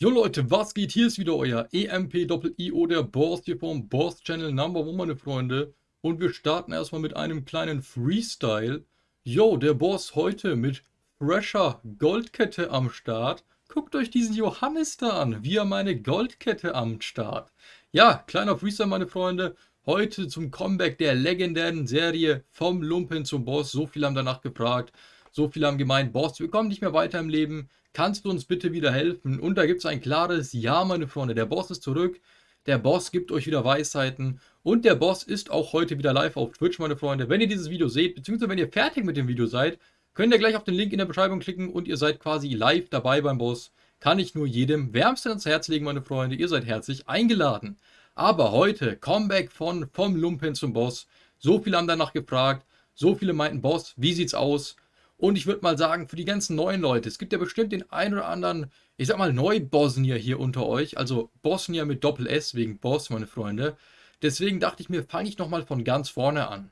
Jo Leute, was geht? Hier ist wieder euer EMP-IO, der Boss hier vom Boss Channel Number One, meine Freunde. Und wir starten erstmal mit einem kleinen Freestyle. Jo, der Boss heute mit fresher Goldkette am Start. Guckt euch diesen Johannes da an, wie er meine Goldkette am Start. Ja, kleiner Freestyle, meine Freunde. Heute zum Comeback der legendären Serie vom Lumpen zum Boss. So viele haben danach gefragt. So viele haben gemeint, Boss, wir kommen nicht mehr weiter im Leben. Kannst du uns bitte wieder helfen? Und da gibt es ein klares Ja, meine Freunde. Der Boss ist zurück. Der Boss gibt euch wieder Weisheiten. Und der Boss ist auch heute wieder live auf Twitch, meine Freunde. Wenn ihr dieses Video seht, beziehungsweise wenn ihr fertig mit dem Video seid, könnt ihr gleich auf den Link in der Beschreibung klicken und ihr seid quasi live dabei beim Boss. Kann ich nur jedem wärmstens ans Herz legen, meine Freunde. Ihr seid herzlich eingeladen. Aber heute, Comeback von vom Lumpen zum Boss. So viele haben danach gefragt. So viele meinten, Boss, wie sieht's aus? Und ich würde mal sagen, für die ganzen neuen Leute, es gibt ja bestimmt den einen oder anderen, ich sag mal, Neu-Bosnier hier unter euch. Also Bosnier mit Doppel-S wegen Boss, meine Freunde. Deswegen dachte ich mir, fange ich nochmal von ganz vorne an.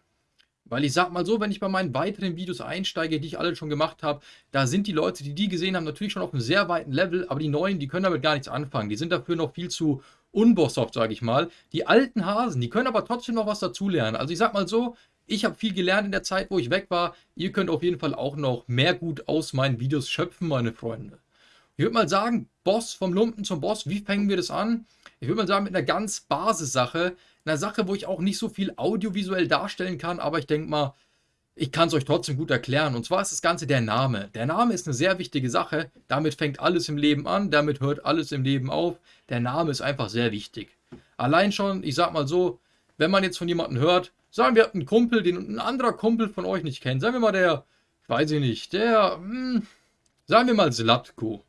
Weil ich sag mal so, wenn ich bei meinen weiteren Videos einsteige, die ich alle schon gemacht habe, da sind die Leute, die die gesehen haben, natürlich schon auf einem sehr weiten Level, aber die neuen, die können damit gar nichts anfangen. Die sind dafür noch viel zu unbosshaft, sage ich mal. Die alten Hasen, die können aber trotzdem noch was dazulernen. Also ich sag mal so, ich habe viel gelernt in der Zeit, wo ich weg war. Ihr könnt auf jeden Fall auch noch mehr gut aus meinen Videos schöpfen, meine Freunde. Ich würde mal sagen, Boss vom Lumpen zum Boss, wie fangen wir das an? Ich würde mal sagen, mit einer ganz Basissache. Einer Sache, wo ich auch nicht so viel audiovisuell darstellen kann, aber ich denke mal, ich kann es euch trotzdem gut erklären. Und zwar ist das Ganze der Name. Der Name ist eine sehr wichtige Sache. Damit fängt alles im Leben an, damit hört alles im Leben auf. Der Name ist einfach sehr wichtig. Allein schon, ich sag mal so, wenn man jetzt von jemandem hört, Sagen wir, einen Kumpel, den ein anderer Kumpel von euch nicht kennt. Sagen wir mal der, weiß ich nicht, der, hm, sagen wir mal Slatko.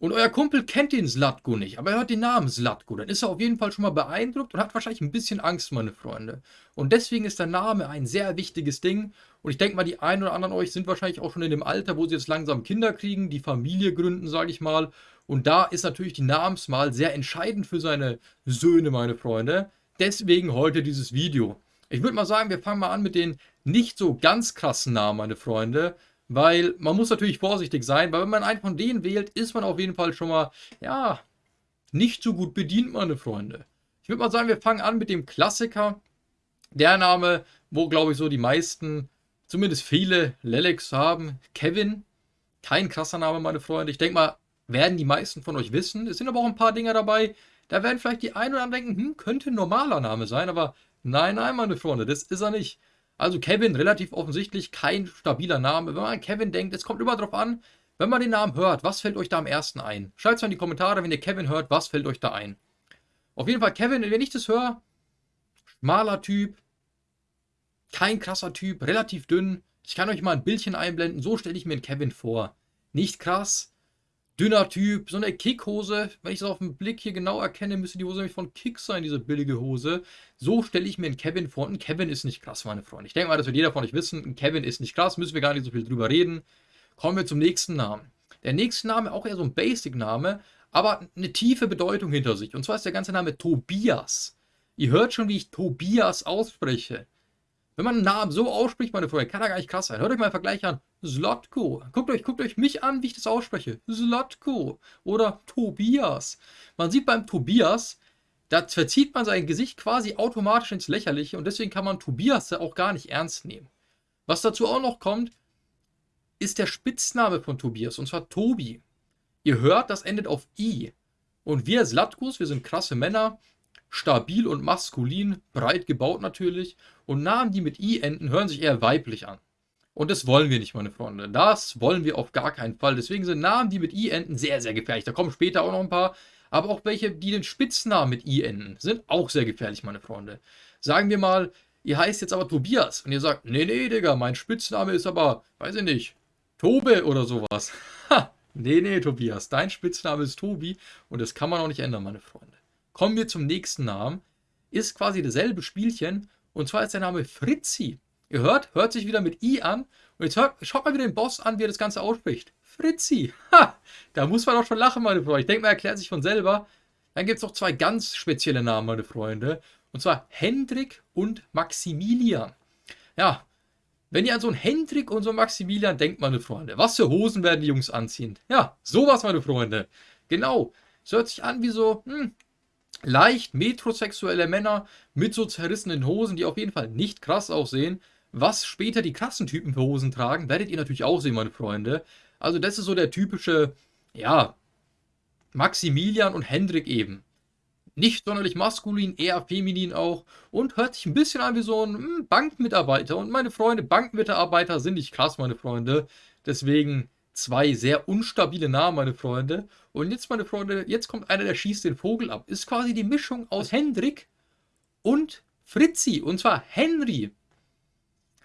Und euer Kumpel kennt den Slatko nicht, aber er hört den Namen Slatko. Dann ist er auf jeden Fall schon mal beeindruckt und hat wahrscheinlich ein bisschen Angst, meine Freunde. Und deswegen ist der Name ein sehr wichtiges Ding. Und ich denke mal, die einen oder anderen euch sind wahrscheinlich auch schon in dem Alter, wo sie jetzt langsam Kinder kriegen, die Familie gründen, sage ich mal. Und da ist natürlich die Namenswahl sehr entscheidend für seine Söhne, meine Freunde. Deswegen heute dieses Video. Ich würde mal sagen, wir fangen mal an mit den nicht so ganz krassen Namen, meine Freunde. Weil man muss natürlich vorsichtig sein, weil wenn man einen von denen wählt, ist man auf jeden Fall schon mal, ja, nicht so gut bedient, meine Freunde. Ich würde mal sagen, wir fangen an mit dem Klassiker. Der Name, wo, glaube ich, so die meisten, zumindest viele Lelex haben. Kevin. Kein krasser Name, meine Freunde. Ich denke mal, werden die meisten von euch wissen. Es sind aber auch ein paar Dinger dabei. Da werden vielleicht die einen oder anderen denken, hm, könnte ein normaler Name sein, aber Nein, nein, meine Freunde, das ist er nicht. Also Kevin, relativ offensichtlich kein stabiler Name. Wenn man an Kevin denkt, es kommt immer darauf an, wenn man den Namen hört, was fällt euch da am ersten ein? Schreibt es mal in die Kommentare, wenn ihr Kevin hört, was fällt euch da ein? Auf jeden Fall Kevin, wenn ich das höre, schmaler Typ, kein krasser Typ, relativ dünn. Ich kann euch mal ein Bildchen einblenden, so stelle ich mir einen Kevin vor. Nicht krass, dünner Typ, so eine Kickhose. Wenn ich das auf den Blick hier genau erkenne, müsste die Hose nämlich von Kick sein, diese billige Hose. So stelle ich mir einen Kevin vor. Ein Kevin ist nicht krass, meine Freunde. Ich denke mal, das wird jeder von euch wissen. Ein Kevin ist nicht krass, müssen wir gar nicht so viel drüber reden. Kommen wir zum nächsten Namen. Der nächste Name, auch eher so ein Basic-Name, aber eine tiefe Bedeutung hinter sich. Und zwar ist der ganze Name Tobias. Ihr hört schon, wie ich Tobias ausspreche. Wenn man einen Namen so ausspricht, meine Freunde, kann er gar nicht krass sein. Hört euch mal einen Vergleich an. Slotko. Guckt euch, guckt euch mich an, wie ich das ausspreche. Slotko. Oder Tobias. Man sieht beim Tobias, da verzieht man sein Gesicht quasi automatisch ins Lächerliche und deswegen kann man Tobias auch gar nicht ernst nehmen. Was dazu auch noch kommt, ist der Spitzname von Tobias, und zwar Tobi. Ihr hört, das endet auf I. Und wir Slatkos, wir sind krasse Männer, stabil und maskulin, breit gebaut natürlich. Und Namen, die mit I enden, hören sich eher weiblich an. Und das wollen wir nicht, meine Freunde. Das wollen wir auf gar keinen Fall. Deswegen sind Namen, die mit I enden, sehr, sehr gefährlich. Da kommen später auch noch ein paar. Aber auch welche, die den Spitznamen mit I enden, sind auch sehr gefährlich, meine Freunde. Sagen wir mal, ihr heißt jetzt aber Tobias. Und ihr sagt, nee, nee, Digga, mein Spitzname ist aber, weiß ich nicht, Tobe oder sowas. Ha, nee, nee, Tobias, dein Spitzname ist Tobi. Und das kann man auch nicht ändern, meine Freunde. Kommen wir zum nächsten Namen. Ist quasi dasselbe Spielchen. Und zwar ist der Name Fritzi. Ihr hört, hört sich wieder mit I an. Und jetzt hört, schaut mal wieder den Boss an, wie er das Ganze ausspricht. Fritzi. Ha! Da muss man doch schon lachen, meine Freunde. Ich denke, man erklärt sich von selber. Dann gibt es noch zwei ganz spezielle Namen, meine Freunde. Und zwar Hendrik und Maximilian. Ja, wenn ihr an so einen Hendrik und so einen Maximilian denkt, meine Freunde, was für Hosen werden die Jungs anziehen? Ja, sowas, meine Freunde. Genau, es hört sich an wie so, hm, leicht metrosexuelle Männer mit so zerrissenen Hosen, die auf jeden Fall nicht krass aussehen. Was später die krassen Typen für Hosen tragen, werdet ihr natürlich auch sehen, meine Freunde. Also das ist so der typische, ja, Maximilian und Hendrik eben. Nicht sonderlich maskulin, eher feminin auch und hört sich ein bisschen an wie so ein hm, Bankmitarbeiter. Und meine Freunde, Bankmitarbeiter sind nicht krass, meine Freunde. Deswegen zwei sehr unstabile Namen, meine Freunde. Und jetzt, meine Freunde, jetzt kommt einer, der schießt den Vogel ab. Ist quasi die Mischung aus Hendrik und Fritzi. Und zwar Henry.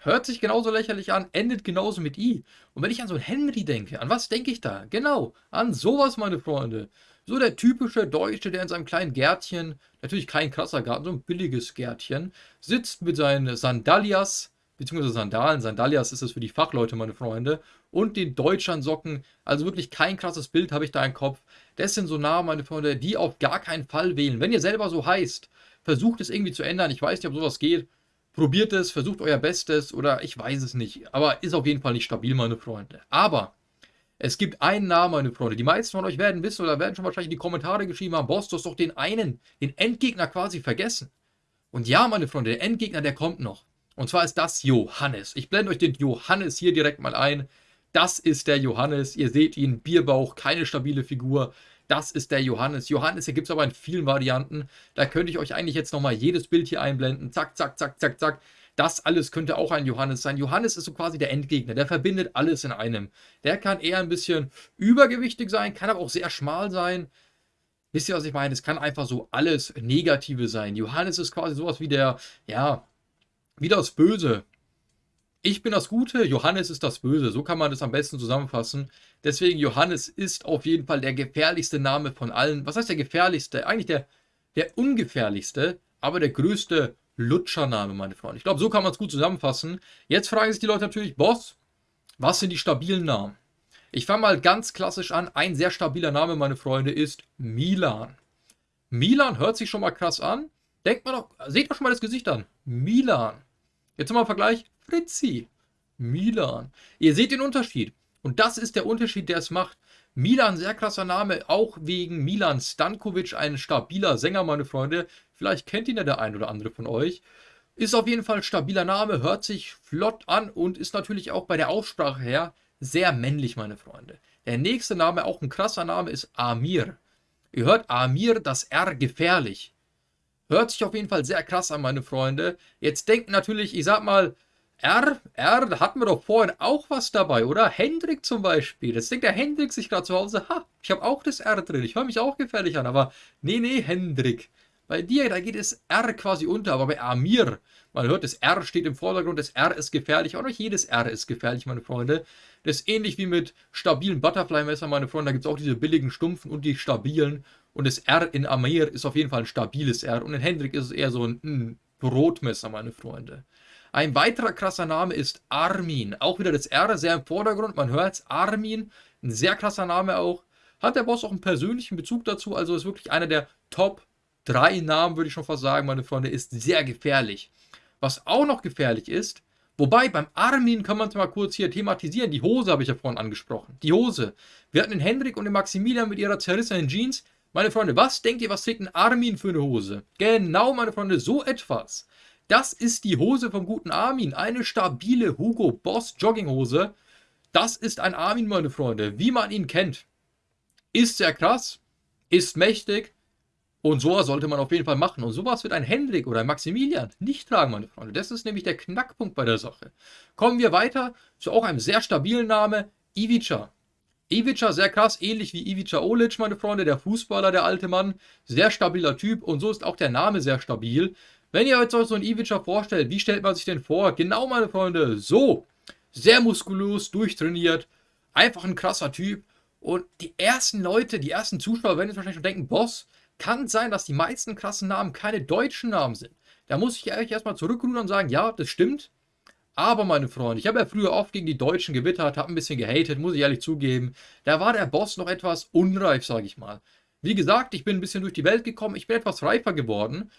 Hört sich genauso lächerlich an, endet genauso mit I. Und wenn ich an so einen Henry denke, an was denke ich da? Genau, an sowas, meine Freunde. So der typische Deutsche, der in seinem kleinen Gärtchen, natürlich kein krasser Garten, so ein billiges Gärtchen, sitzt mit seinen Sandalias, beziehungsweise Sandalen, Sandalias ist es für die Fachleute, meine Freunde, und den Deutschlandsocken. Also wirklich kein krasses Bild habe ich da im Kopf. Das sind so Namen, meine Freunde, die auf gar keinen Fall wählen. Wenn ihr selber so heißt, versucht es irgendwie zu ändern. Ich weiß nicht, ob sowas geht. Probiert es, versucht euer Bestes oder ich weiß es nicht. Aber ist auf jeden Fall nicht stabil, meine Freunde. Aber es gibt einen Namen, meine Freunde. Die meisten von euch werden wissen oder werden schon wahrscheinlich in die Kommentare geschrieben haben, Boss, du hast doch den einen, den Endgegner quasi vergessen. Und ja, meine Freunde, der Endgegner, der kommt noch. Und zwar ist das Johannes. Ich blende euch den Johannes hier direkt mal ein. Das ist der Johannes. Ihr seht ihn, Bierbauch, keine stabile Figur. Das ist der Johannes. Johannes, hier gibt es aber in vielen Varianten. Da könnte ich euch eigentlich jetzt nochmal jedes Bild hier einblenden. Zack, zack, zack, zack, zack. Das alles könnte auch ein Johannes sein. Johannes ist so quasi der Endgegner. Der verbindet alles in einem. Der kann eher ein bisschen übergewichtig sein, kann aber auch sehr schmal sein. Wisst ihr, was ich meine? Es kann einfach so alles Negative sein. Johannes ist quasi sowas wie der, ja, wie das Böse. Ich bin das Gute, Johannes ist das Böse. So kann man das am besten zusammenfassen. Deswegen, Johannes ist auf jeden Fall der gefährlichste Name von allen. Was heißt der gefährlichste? Eigentlich der, der ungefährlichste, aber der größte Lutschername, meine Freunde. Ich glaube, so kann man es gut zusammenfassen. Jetzt fragen sich die Leute natürlich, Boss, was sind die stabilen Namen? Ich fange mal ganz klassisch an. Ein sehr stabiler Name, meine Freunde, ist Milan. Milan hört sich schon mal krass an. Denkt mal doch, seht doch schon mal das Gesicht an. Milan. Jetzt mal Vergleich. Fritzi. Milan. Ihr seht den Unterschied. Und das ist der Unterschied, der es macht. Milan, sehr krasser Name, auch wegen Milan Stankovic, ein stabiler Sänger, meine Freunde. Vielleicht kennt ihn ja der ein oder andere von euch. Ist auf jeden Fall stabiler Name, hört sich flott an und ist natürlich auch bei der Aussprache her sehr männlich, meine Freunde. Der nächste Name, auch ein krasser Name, ist Amir. Ihr hört Amir, das R gefährlich. Hört sich auf jeden Fall sehr krass an, meine Freunde. Jetzt denkt natürlich, ich sag mal, R, R, da hatten wir doch vorhin auch was dabei, oder? Hendrik zum Beispiel. Jetzt denkt der Hendrik sich gerade zu Hause, ha, ich habe auch das R drin, ich höre mich auch gefährlich an, aber nee, nee, Hendrik. Bei dir, da geht das R quasi unter, aber bei Amir, man hört, das R steht im Vordergrund, das R ist gefährlich, auch nicht jedes R ist gefährlich, meine Freunde. Das ist ähnlich wie mit stabilen Butterfly-Messern, meine Freunde, da gibt es auch diese billigen Stumpfen und die stabilen. Und das R in Amir ist auf jeden Fall ein stabiles R und in Hendrik ist es eher so ein, ein Brotmesser, meine Freunde. Ein weiterer krasser Name ist Armin. Auch wieder das R sehr im Vordergrund. Man hört es. Armin. Ein sehr krasser Name auch. Hat der Boss auch einen persönlichen Bezug dazu. Also ist wirklich einer der Top 3 Namen, würde ich schon fast sagen, meine Freunde. Ist sehr gefährlich. Was auch noch gefährlich ist, Wobei, beim Armin kann man es mal kurz hier thematisieren. Die Hose habe ich ja vorhin angesprochen. Die Hose. Wir hatten den Hendrik und den Maximilian mit ihrer zerrissenen Jeans. Meine Freunde, was denkt ihr, was trägt ein Armin für eine Hose? Genau, meine Freunde, so etwas. Das ist die Hose vom guten Armin. Eine stabile Hugo Boss Jogginghose. Das ist ein Armin, meine Freunde, wie man ihn kennt. Ist sehr krass, ist mächtig und sowas sollte man auf jeden Fall machen. Und sowas wird ein Hendrik oder ein Maximilian nicht tragen, meine Freunde. Das ist nämlich der Knackpunkt bei der Sache. Kommen wir weiter zu auch einem sehr stabilen Name, Ivica. Ivica, sehr krass, ähnlich wie Ivica Olic, meine Freunde, der Fußballer, der alte Mann. Sehr stabiler Typ und so ist auch der Name sehr stabil. Wenn ihr euch so einen Ivica vorstellt, wie stellt man sich den vor? Genau, meine Freunde, so. Sehr muskulös, durchtrainiert, einfach ein krasser Typ. Und die ersten Leute, die ersten Zuschauer werden jetzt wahrscheinlich schon denken, Boss, kann sein, dass die meisten krassen Namen keine deutschen Namen sind. Da muss ich euch erstmal zurückrudern und sagen, ja, das stimmt. Aber meine Freunde, ich habe ja früher oft gegen die Deutschen gewittert, habe ein bisschen gehatet, muss ich ehrlich zugeben. Da war der Boss noch etwas unreif, sage ich mal. Wie gesagt, ich bin ein bisschen durch die Welt gekommen, ich bin etwas reifer geworden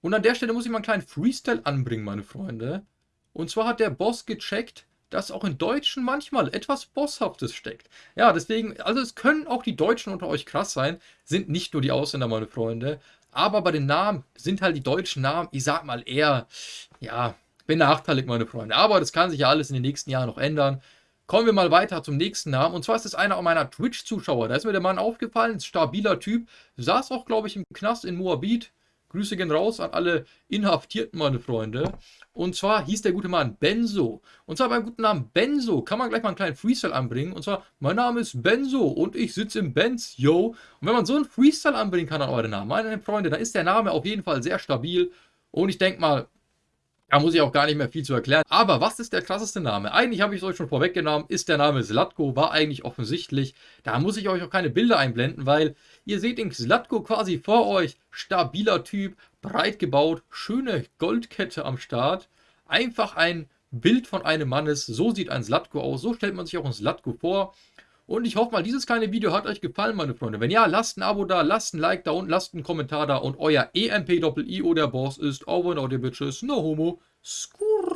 und an der Stelle muss ich mal einen kleinen Freestyle anbringen, meine Freunde. Und zwar hat der Boss gecheckt, dass auch in Deutschen manchmal etwas Bosshaftes steckt. Ja, deswegen, also es können auch die Deutschen unter euch krass sein, sind nicht nur die Ausländer, meine Freunde. Aber bei den Namen sind halt die deutschen Namen, ich sag mal eher, ja, benachteiligt, meine Freunde. Aber das kann sich ja alles in den nächsten Jahren noch ändern. Kommen wir mal weiter zum nächsten Namen. Und zwar ist es einer meiner Twitch-Zuschauer. Da ist mir der Mann aufgefallen, stabiler Typ. Saß auch, glaube ich, im Knast in Moabit. Grüße gehen raus an alle Inhaftierten, meine Freunde. Und zwar hieß der gute Mann Benzo. Und zwar beim guten Namen Benzo kann man gleich mal einen kleinen Freestyle anbringen. Und zwar, mein Name ist Benzo und ich sitze im Benz, yo. Und wenn man so einen Freestyle anbringen kann an eure Namen, meine Freunde, dann ist der Name auf jeden Fall sehr stabil. Und ich denke mal, da muss ich auch gar nicht mehr viel zu erklären. Aber was ist der krasseste Name? Eigentlich habe ich es euch schon vorweggenommen, ist der Name Slatko, war eigentlich offensichtlich. Da muss ich euch auch keine Bilder einblenden, weil ihr seht den Slatko quasi vor euch. Stabiler Typ, breit gebaut, schöne Goldkette am Start. Einfach ein Bild von einem Mannes. So sieht ein Slatko aus. So stellt man sich auch ein Slatko vor. Und ich hoffe mal, dieses kleine Video hat euch gefallen, meine Freunde. Wenn ja, lasst ein Abo da, lasst ein Like da und lasst einen Kommentar da. Und euer EMP-Doppel-IO der Boss ist over and out, ihr Bitches. No homo. Scoop.